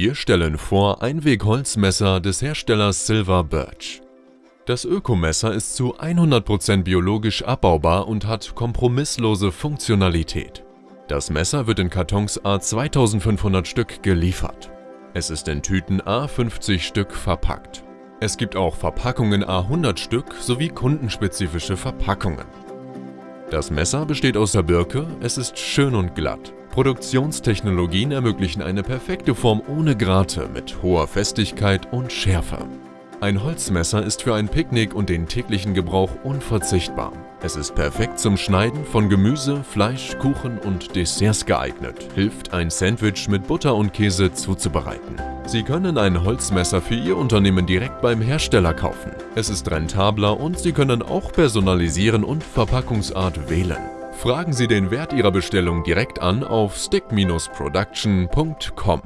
Wir stellen vor Einweg-Holzmesser des Herstellers Silver Birch. Das Ökomesser ist zu 100% biologisch abbaubar und hat kompromisslose Funktionalität. Das Messer wird in Kartons A 2500 Stück geliefert. Es ist in Tüten A 50 Stück verpackt. Es gibt auch Verpackungen A 100 Stück sowie kundenspezifische Verpackungen. Das Messer besteht aus der Birke, es ist schön und glatt. Produktionstechnologien ermöglichen eine perfekte Form ohne Grate mit hoher Festigkeit und Schärfe. Ein Holzmesser ist für ein Picknick und den täglichen Gebrauch unverzichtbar. Es ist perfekt zum Schneiden von Gemüse, Fleisch, Kuchen und Desserts geeignet, hilft ein Sandwich mit Butter und Käse zuzubereiten. Sie können ein Holzmesser für Ihr Unternehmen direkt beim Hersteller kaufen. Es ist rentabler und Sie können auch personalisieren und Verpackungsart wählen. Fragen Sie den Wert Ihrer Bestellung direkt an auf stick-production.com.